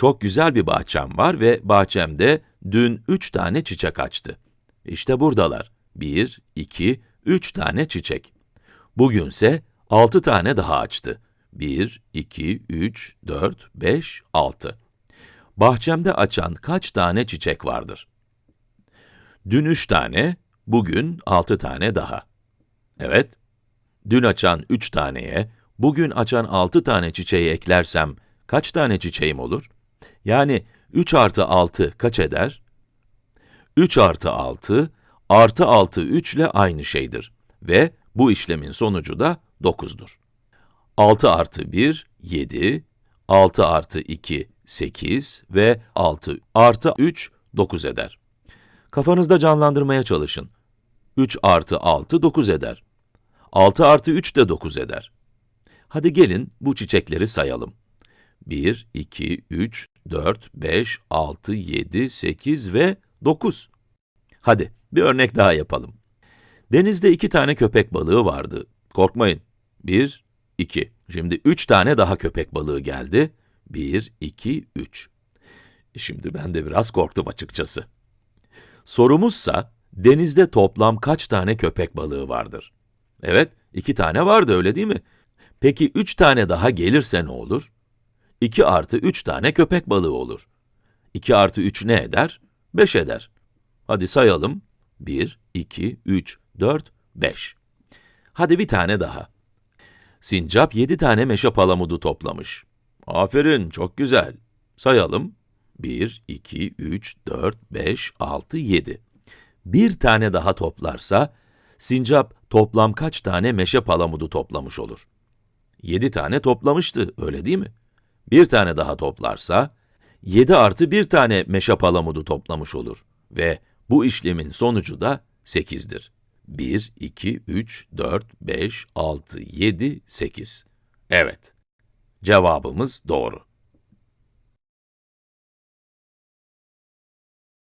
Çok güzel bir bahçem var ve bahçemde dün üç tane çiçek açtı. İşte buradalar. Bir, iki, üç tane çiçek. Bugünse altı tane daha açtı. Bir, iki, üç, dört, beş, altı. Bahçemde açan kaç tane çiçek vardır? Dün üç tane, bugün altı tane daha. Evet, dün açan üç taneye, bugün açan altı tane çiçeği eklersem kaç tane çiçeğim olur? Yani 3 artı 6 kaç eder? 3 artı 6, artı 6 3 ile aynı şeydir. Ve bu işlemin sonucu da 9'dur. 6 artı 1, 7, 6 artı 2, 8 ve 6 artı 3, 9 eder. Kafanızda canlandırmaya çalışın. 3 artı 6, 9 eder. 6 artı 3 de 9 eder. Hadi gelin bu çiçekleri sayalım. 1, 2, 3, 4, 5, 6, 7, 8 ve 9. Hadi, bir örnek daha yapalım. Denizde iki tane köpek balığı vardı. Korkmayın. 1, 2. Şimdi üç tane daha köpek balığı geldi. 1, 2, 3. Şimdi ben de biraz korktum açıkçası. Sorumuzsa, denizde toplam kaç tane köpek balığı vardır? Evet, iki tane vardı öyle değil mi? Peki üç tane daha gelirse ne olur? 2 artı 3 tane köpek balığı olur. 2 artı 3 ne eder? 5 eder. Hadi sayalım. 1, 2, 3, 4, 5. Hadi bir tane daha. Sincap 7 tane meşe palamudu toplamış. Aferin, çok güzel. Sayalım. 1, 2, 3, 4, 5, 6, 7. Bir tane daha toplarsa, sincap toplam kaç tane meşe palamudu toplamış olur? 7 tane toplamıştı, öyle değil mi? Bir tane daha toplarsa, 7 artı bir tane meşe palamudu toplamış olur. Ve bu işlemin sonucu da 8'dir. 1, 2, 3, 4, 5, 6, 7, 8. Evet, cevabımız doğru.